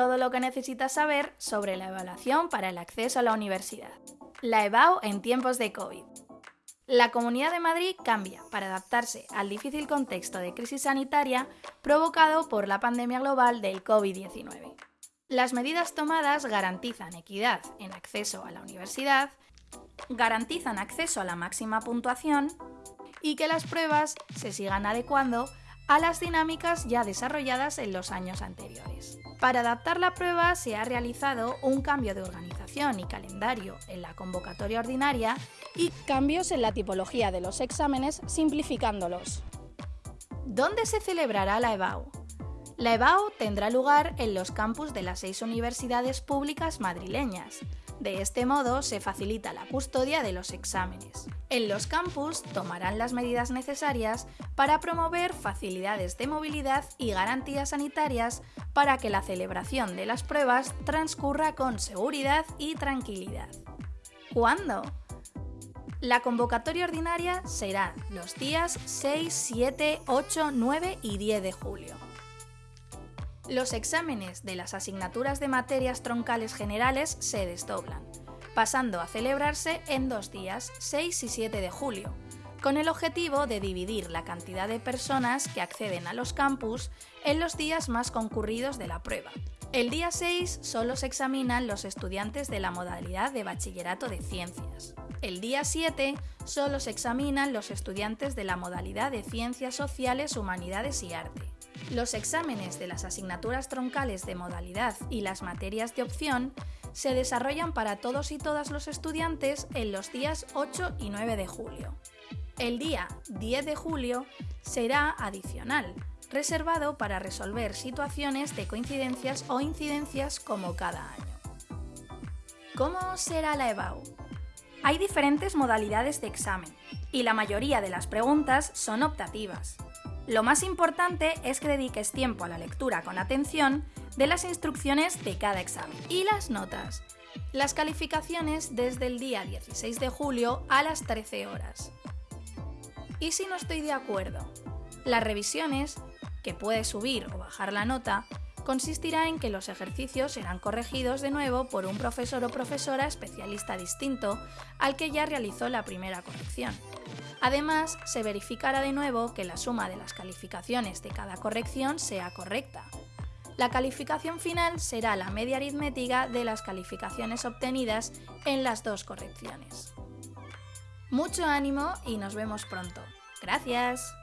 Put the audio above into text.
todo lo que necesitas saber sobre la evaluación para el acceso a la universidad. La EBAU en tiempos de COVID. La Comunidad de Madrid cambia para adaptarse al difícil contexto de crisis sanitaria provocado por la pandemia global del COVID-19. Las medidas tomadas garantizan equidad en acceso a la universidad, garantizan acceso a la máxima puntuación y que las pruebas se sigan adecuando a las dinámicas ya desarrolladas en los años anteriores. Para adaptar la prueba se ha realizado un cambio de organización y calendario en la convocatoria ordinaria y cambios en la tipología de los exámenes simplificándolos. ¿Dónde se celebrará la EBAU? La EBAU tendrá lugar en los campus de las seis universidades públicas madrileñas, de este modo se facilita la custodia de los exámenes. En los campus tomarán las medidas necesarias para promover facilidades de movilidad y garantías sanitarias para que la celebración de las pruebas transcurra con seguridad y tranquilidad. ¿Cuándo? La convocatoria ordinaria será los días 6, 7, 8, 9 y 10 de julio. Los exámenes de las asignaturas de materias troncales generales se desdoblan, pasando a celebrarse en dos días, 6 y 7 de julio, con el objetivo de dividir la cantidad de personas que acceden a los campus en los días más concurridos de la prueba. El día 6 solo se examinan los estudiantes de la modalidad de bachillerato de ciencias. El día 7 solo se examinan los estudiantes de la modalidad de ciencias sociales, humanidades y arte. Los exámenes de las asignaturas troncales de modalidad y las materias de opción se desarrollan para todos y todas los estudiantes en los días 8 y 9 de julio. El día 10 de julio será adicional, reservado para resolver situaciones de coincidencias o incidencias como cada año. ¿Cómo será la EBAU? Hay diferentes modalidades de examen y la mayoría de las preguntas son optativas. Lo más importante es que dediques tiempo a la lectura con atención de las instrucciones de cada examen. Y las notas. Las calificaciones desde el día 16 de julio a las 13 horas. ¿Y si no estoy de acuerdo? Las revisiones, que puedes subir o bajar la nota, consistirá en que los ejercicios serán corregidos de nuevo por un profesor o profesora especialista distinto al que ya realizó la primera corrección. Además, se verificará de nuevo que la suma de las calificaciones de cada corrección sea correcta. La calificación final será la media aritmética de las calificaciones obtenidas en las dos correcciones. Mucho ánimo y nos vemos pronto. Gracias.